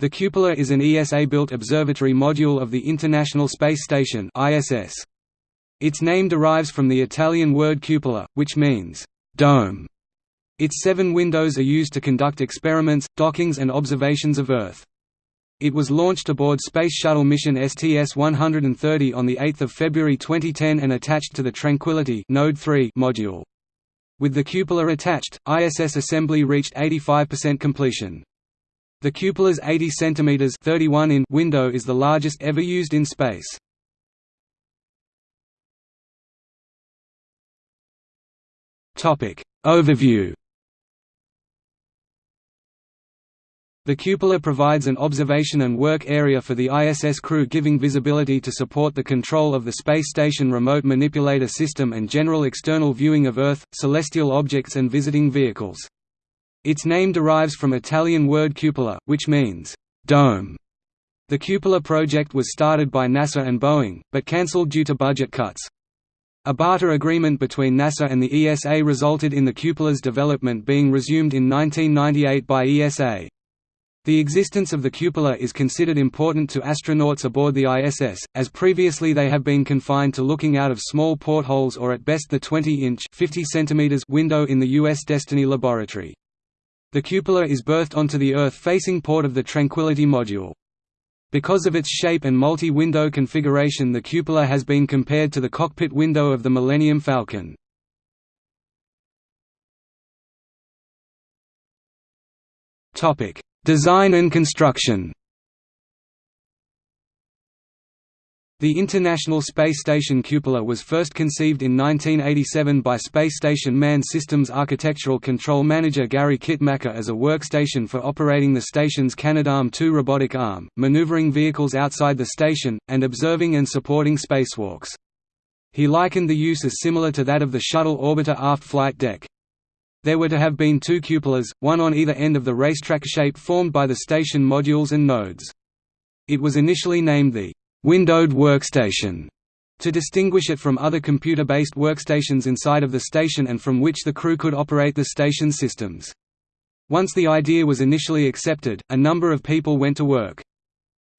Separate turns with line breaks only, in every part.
The cupola is an ESA-built observatory module of the International Space Station. Its name derives from the Italian word cupola, which means dome. Its seven windows are used to conduct experiments, dockings and observations of Earth. It was launched aboard Space Shuttle mission STS-130 on 8 February 2010 and attached to the Tranquility Node 3 module. With the cupola attached, ISS assembly reached 85% completion. The cupola's 80 cm 31 in window is the largest ever used in space. Topic Overview The cupola provides an observation and work area for the ISS crew giving visibility to support the control of the space station remote manipulator system and general external viewing of Earth, celestial objects and visiting vehicles. Its name derives from Italian word cupola, which means dome. The cupola project was started by NASA and Boeing, but cancelled due to budget cuts. A barter agreement between NASA and the ESA resulted in the cupola's development being resumed in 1998 by ESA. The existence of the cupola is considered important to astronauts aboard the ISS, as previously they have been confined to looking out of small portholes or at best the 20-inch window in the U.S. Destiny Laboratory. The cupola is berthed onto the Earth-facing port of the Tranquility module. Because of its shape and multi-window configuration the cupola has been compared to the cockpit window of the Millennium Falcon. Design and construction The International Space Station cupola was first conceived in 1987 by Space Station Manned Systems Architectural Control Manager Gary Kitmacher as a workstation for operating the station's Canadarm2 robotic arm, maneuvering vehicles outside the station, and observing and supporting spacewalks. He likened the use as similar to that of the shuttle orbiter aft flight deck. There were to have been two cupolas, one on either end of the racetrack shape formed by the station modules and nodes. It was initially named the windowed workstation to distinguish it from other computer-based workstations inside of the station and from which the crew could operate the station systems. Once the idea was initially accepted, a number of people went to work.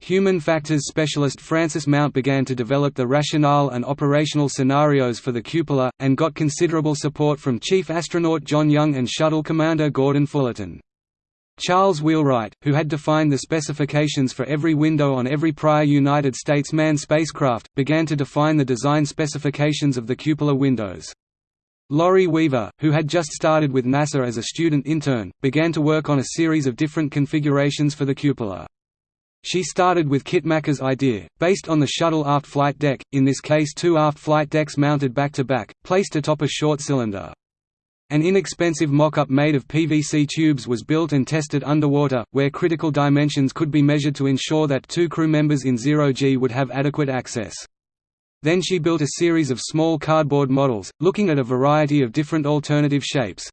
Human factors specialist Francis Mount began to develop the rationale and operational scenarios for the cupola, and got considerable support from Chief Astronaut John Young and Shuttle Commander Gordon Fullerton. Charles Wheelwright, who had defined the specifications for every window on every prior United States manned spacecraft, began to define the design specifications of the cupola windows. Laurie Weaver, who had just started with NASA as a student intern, began to work on a series of different configurations for the cupola. She started with Kitmacher's idea, based on the shuttle aft flight deck, in this case two aft flight decks mounted back-to-back, -back, placed atop a short cylinder. An inexpensive mock-up made of PVC tubes was built and tested underwater, where critical dimensions could be measured to ensure that two crew members in zero-G would have adequate access. Then she built a series of small cardboard models, looking at a variety of different alternative shapes.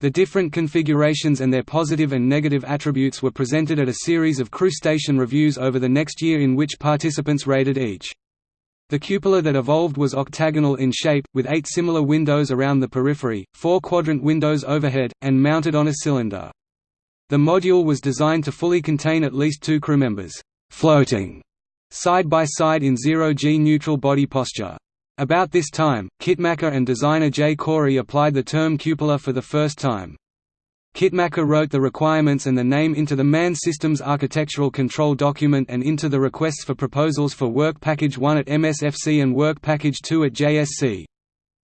The different configurations and their positive and negative attributes were presented at a series of crew station reviews over the next year in which participants rated each. The cupola that evolved was octagonal in shape, with eight similar windows around the periphery, four quadrant windows overhead, and mounted on a cylinder. The module was designed to fully contain at least two crew members, floating side by side in zero-G neutral body posture. About this time, Kitmacher and designer Jay Corey applied the term cupola for the first time. Kitmacher wrote the requirements and the name into the MAN Systems Architectural Control document and into the requests for proposals for Work Package 1 at MSFC and Work Package 2 at JSC.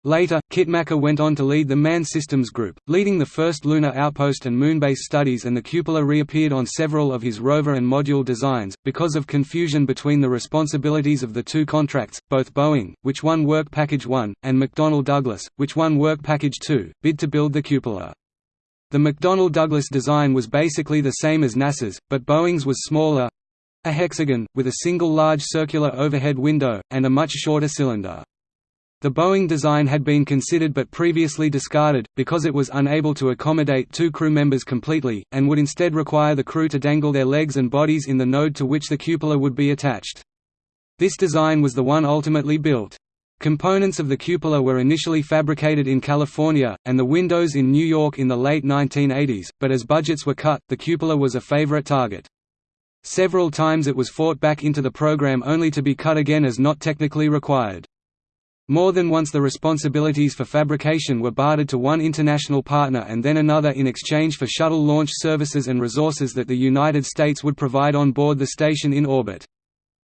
Later, Kitmacher went on to lead the MAN Systems Group, leading the first lunar outpost and moonbase studies and the cupola reappeared on several of his rover and module designs, because of confusion between the responsibilities of the two contracts, both Boeing, which won Work Package 1, and McDonnell Douglas, which won Work Package 2, bid to build the cupola. The McDonnell Douglas design was basically the same as NASA's, but Boeing's was smaller—a hexagon, with a single large circular overhead window, and a much shorter cylinder. The Boeing design had been considered but previously discarded, because it was unable to accommodate two crew members completely, and would instead require the crew to dangle their legs and bodies in the node to which the cupola would be attached. This design was the one ultimately built. Components of the cupola were initially fabricated in California, and the windows in New York in the late 1980s, but as budgets were cut, the cupola was a favorite target. Several times it was fought back into the program only to be cut again as not technically required. More than once the responsibilities for fabrication were bartered to one international partner and then another in exchange for shuttle launch services and resources that the United States would provide on board the station in orbit.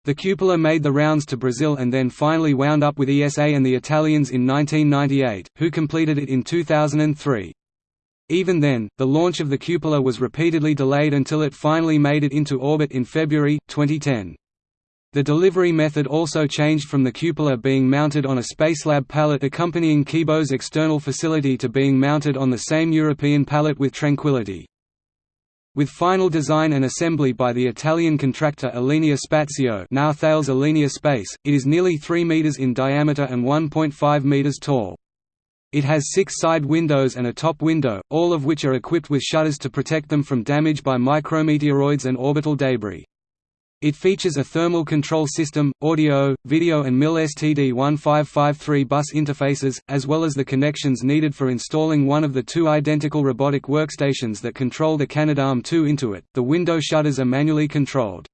The cupola made the rounds to Brazil and then finally wound up with ESA and the Italians in 1998, who completed it in 2003. Even then, the launch of the cupola was repeatedly delayed until it finally made it into orbit in February, 2010. The delivery method also changed from the cupola being mounted on a Spacelab pallet accompanying Kibo's external facility to being mounted on the same European pallet with Tranquility. With final design and assembly by the Italian contractor Alenia Spazio now Thales Alenia Space, it is nearly 3 meters in diameter and 1.5 meters tall. It has six side windows and a top window, all of which are equipped with shutters to protect them from damage by micrometeoroids and orbital debris. It features a thermal control system, audio, video and MIL STD1553 bus interfaces, as well as the connections needed for installing one of the two identical robotic workstations that control the Canadarm2 into it. The window shutters are manually controlled.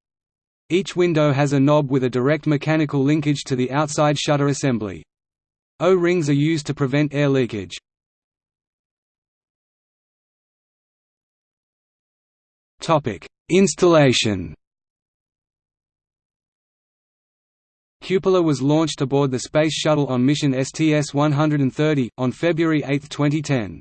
Each window has a knob with a direct mechanical linkage to the outside shutter assembly. O-rings are used to prevent air leakage. Installation Cupola was launched aboard the Space Shuttle on mission STS-130, on February 8, 2010.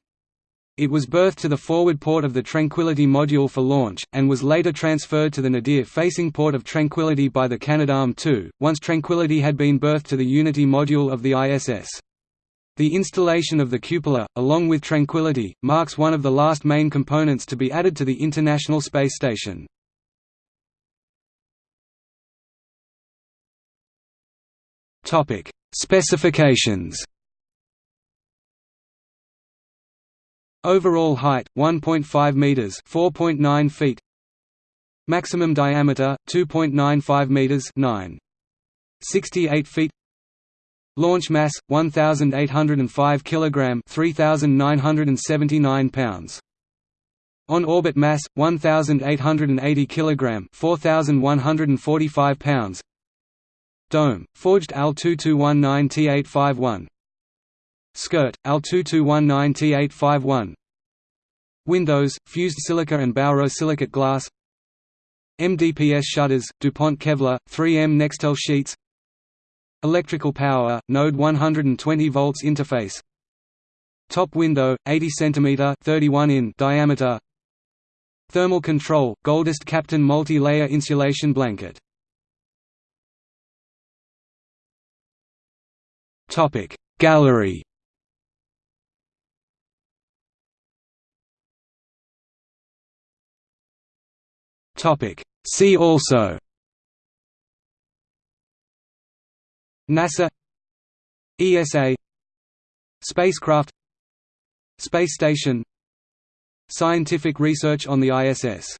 It was berthed to the forward port of the Tranquility module for launch, and was later transferred to the nadir-facing port of Tranquility by the Canadarm2, once Tranquility had been berthed to the Unity module of the ISS. The installation of the cupola, along with Tranquility, marks one of the last main components to be added to the International Space Station. Topic: Specifications. Overall height 1.5 meters, 4.9 feet. Maximum diameter 2.95 meters, 9. 68 feet. Launch mass 1805 kilogram, 3979 pounds. On orbit mass 1880 kilogram, 4145 pounds. Dome, forged AL2219T851 Skirt, AL2219T851 Windows, fused silica and borosilicate glass. MDPS shutters, DuPont Kevlar, 3M Nextel sheets. Electrical power, node 120 volts interface. Top window, 80 cm 31 in diameter. Thermal control, Goldized Kapton multi-layer insulation blanket Topic Gallery. Topic See also. NASA. ESA Spacecraft. Space Station. Scientific research on the ISS